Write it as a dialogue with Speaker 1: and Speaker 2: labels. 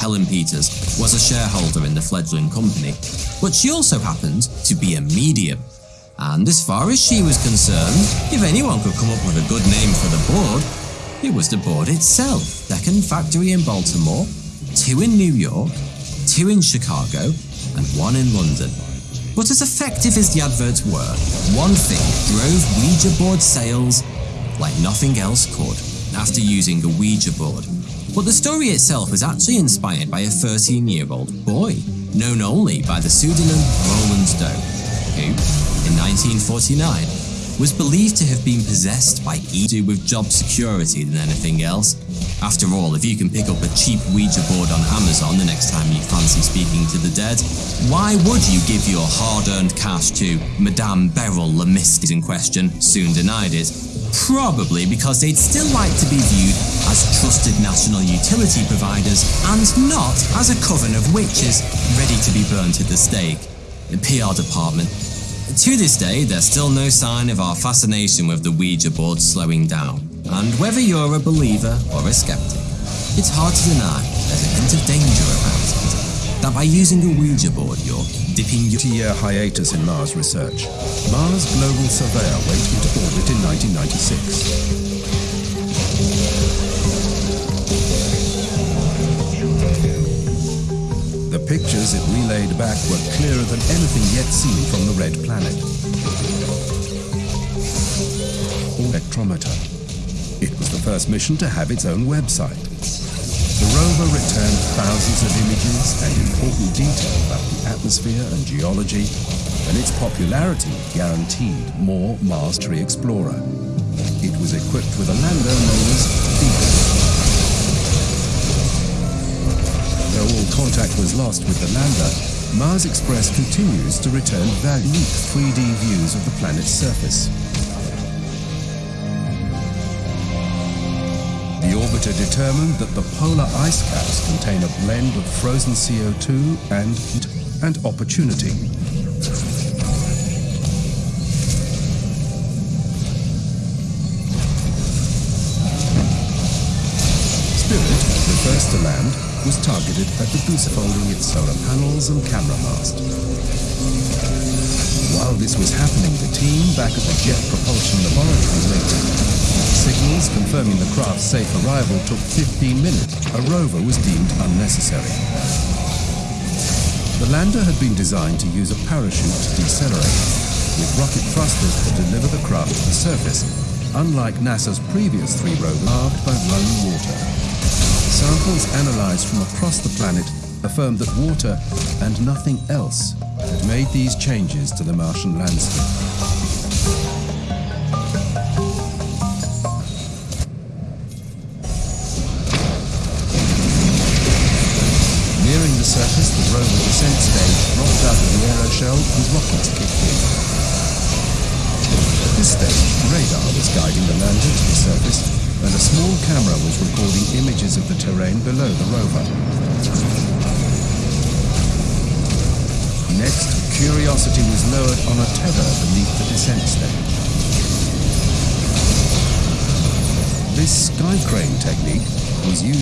Speaker 1: Helen Peters was a shareholder in the fledgling company, but she also happened to be a medium. And as far as she was concerned, if anyone could come up with a good name for the board, it was the board itself. Second factory in Baltimore, two in New York, two in Chicago, and one in London. But as effective as the adverts were, one thing drove Ouija board sales like nothing else could after using a Ouija board. But the story itself was actually inspired by a 13 year old boy, known only by the pseudonym Roland Doe, who, in 1949, was believed to have been possessed by E with job security than anything else. After all, if you can pick up a cheap Ouija board on Amazon the next time you fancy speaking to the dead, why would you give your hard-earned cash to Madame Beryl Lemist in question, soon denied it, Probably because they'd still like to be viewed as trusted national utility providers and not as a coven of witches ready to be burnt at the stake. The PR department. To this day, there's still no sign of our fascination with the Ouija board slowing down. And whether you're a believer or a skeptic, it's hard to deny there's a hint of danger about it. That by using a Ouija board, you're dipping your
Speaker 2: year hiatus in Mars research. Mars Global Surveyor went into orbit in 1996. Pictures it relayed back were clearer than anything yet seen from the red planet. Spectrometer. It was the first mission to have its own website. The rover returned thousands of images and important detail about the atmosphere and geology, and its popularity guaranteed more Mars Tree Explorer. It was equipped with a lander known as Beacon. Contact was lost with the lander, Mars Express continues to return valuable 3D views of the planet's surface. The orbiter determined that the polar ice caps contain a blend of frozen CO2 and, and opportunity. Spirit, the first to land, was targeted at the boost folding its solar panels and camera mast. While this was happening, the team back at the Jet Propulsion Laboratory waited. Signals confirming the craft's safe arrival took 15 minutes. A rover was deemed unnecessary. The lander had been designed to use a parachute to decelerate, with rocket thrusters to deliver the craft to the surface, unlike NASA's previous three rovers marked by running water. Samples analyzed from across the planet affirmed that water and nothing else had made these changes to the Martian landscape. the surface, the rover descent stage dropped out of the aeroshell and rockets kicked in. At this stage, radar was guiding the lander to the surface and a small camera was recording images of the terrain below the rover. Next, Curiosity was lowered on a tether beneath the descent stage. This sky crane technique was used